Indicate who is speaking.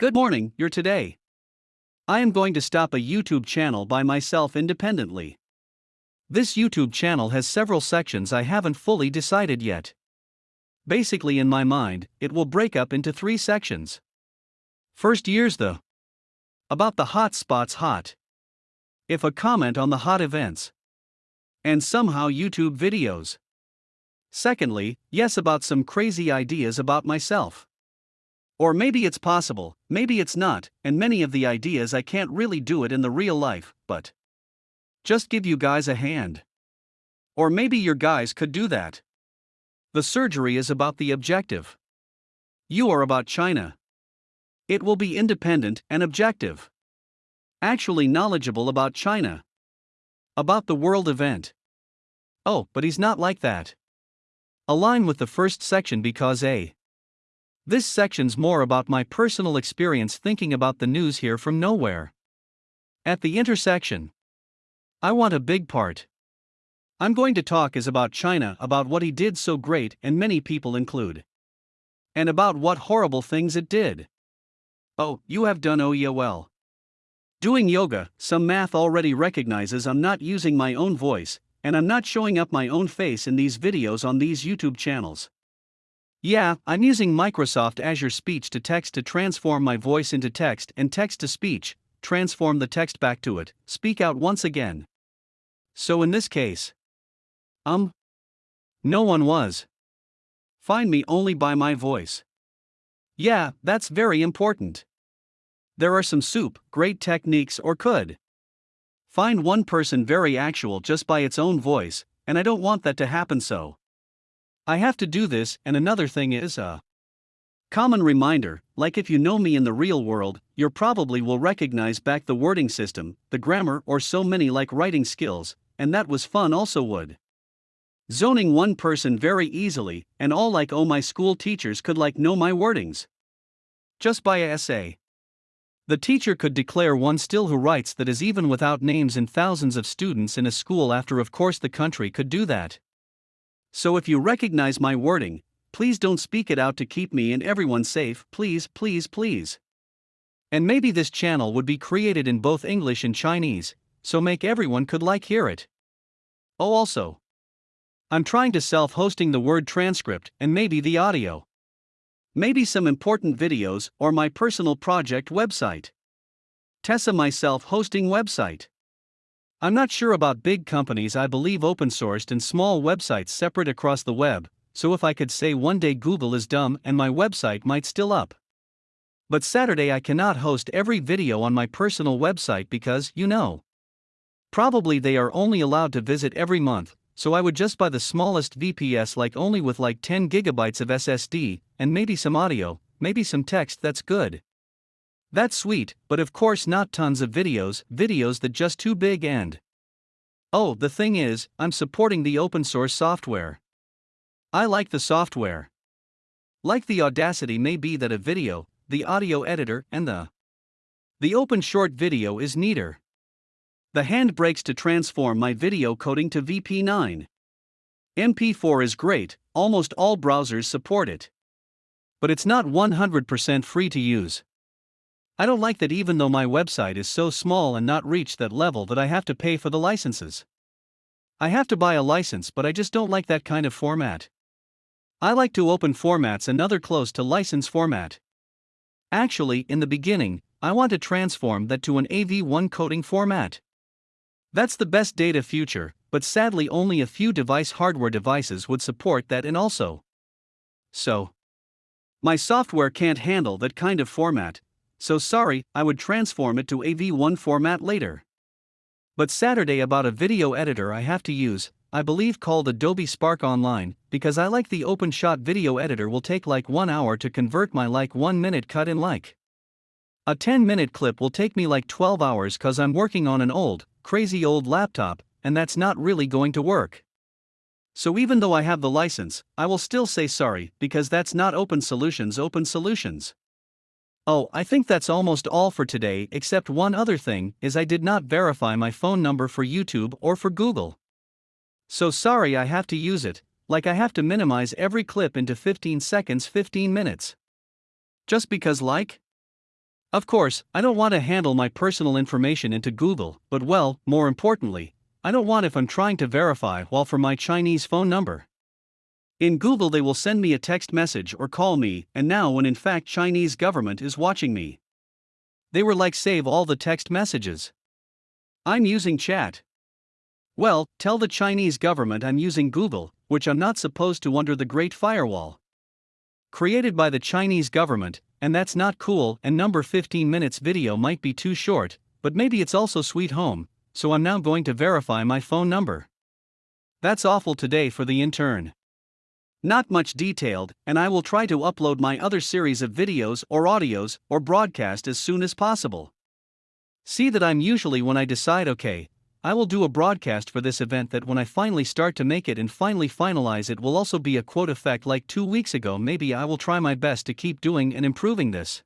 Speaker 1: Good morning, you're today. I am going to stop a YouTube channel by myself independently. This YouTube channel has several sections I haven't fully decided yet. Basically, in my mind, it will break up into three sections. First, years the about the hot spots hot. If a comment on the hot events. And somehow YouTube videos. Secondly, yes, about some crazy ideas about myself. Or maybe it's possible, maybe it's not, and many of the ideas I can't really do it in the real life, but just give you guys a hand. Or maybe your guys could do that. The surgery is about the objective. You are about China. It will be independent and objective. Actually knowledgeable about China. About the world event. Oh, but he's not like that. Align with the first section because A. This section's more about my personal experience thinking about the news here from nowhere. At the intersection. I want a big part. I'm going to talk is about China, about what he did so great, and many people include. And about what horrible things it did. Oh, you have done oh yeah well. Doing yoga, some math already recognizes I'm not using my own voice, and I'm not showing up my own face in these videos on these YouTube channels. Yeah, I'm using Microsoft Azure Speech to Text to transform my voice into text and text to speech, transform the text back to it, speak out once again. So in this case, um, no one was. Find me only by my voice. Yeah, that's very important. There are some soup, great techniques, or could. Find one person very actual just by its own voice, and I don't want that to happen so. I have to do this, and another thing is a uh, common reminder like if you know me in the real world, you probably will recognize back the wording system, the grammar, or so many like writing skills, and that was fun also would. Zoning one person very easily, and all like oh my school teachers could like know my wordings. Just by a essay. The teacher could declare one still who writes that is even without names in thousands of students in a school after of course the country could do that. So if you recognize my wording, please don't speak it out to keep me and everyone safe, please, please, please. And maybe this channel would be created in both English and Chinese, so make everyone could like hear it. Oh also, I'm trying to self-hosting the word transcript and maybe the audio. Maybe some important videos or my personal project website. Tessa myself hosting website. I'm not sure about big companies, I believe open sourced and small websites separate across the web, so if I could say one day Google is dumb and my website might still up. But Saturday I cannot host every video on my personal website because, you know, probably they are only allowed to visit every month, so I would just buy the smallest VPS like only with like 10 gigabytes of SSD, and maybe some audio, maybe some text that's good. That's sweet, but of course not tons of videos, videos that just too big and. Oh, the thing is, I'm supporting the open source software. I like the software. Like the Audacity may be that a video, the audio editor, and the the OpenShot video is neater. The HandBrakes to transform my video coding to VP9. MP4 is great, almost all browsers support it. But it's not 100% free to use. I don't like that even though my website is so small and not reach that level that I have to pay for the licenses. I have to buy a license, but I just don't like that kind of format. I like to open formats another close to license format. Actually, in the beginning, I want to transform that to an AV1 coding format. That's the best data future, but sadly only a few device hardware devices would support that and also. So, my software can't handle that kind of format, so sorry, I would transform it to AV1 format later. But Saturday about a video editor I have to use, I believe called Adobe Spark Online, because I like the OpenShot video editor will take like 1 hour to convert my like 1 minute cut in like. A 10 minute clip will take me like 12 hours cause I'm working on an old, crazy old laptop, and that's not really going to work. So even though I have the license, I will still say sorry because that's not Open Solutions Open Solutions. Oh, I think that's almost all for today except one other thing is I did not verify my phone number for YouTube or for Google. So sorry I have to use it, like I have to minimize every clip into 15 seconds 15 minutes. Just because like? Of course, I don't want to handle my personal information into Google, but well, more importantly, I don't want if I'm trying to verify while for my Chinese phone number. In Google they will send me a text message or call me, and now when in fact Chinese government is watching me. They were like save all the text messages. I'm using chat. Well, tell the Chinese government I'm using Google, which I'm not supposed to under the Great Firewall. Created by the Chinese government, and that's not cool, and number 15 minutes video might be too short, but maybe it's also sweet home, so I'm now going to verify my phone number. That's awful today for the intern. Not much detailed, and I will try to upload my other series of videos or audios or broadcast as soon as possible. See that I'm usually when I decide okay, I will do a broadcast for this event that when I finally start to make it and finally finalize it will also be a quote effect like two weeks ago maybe I will try my best to keep doing and improving this.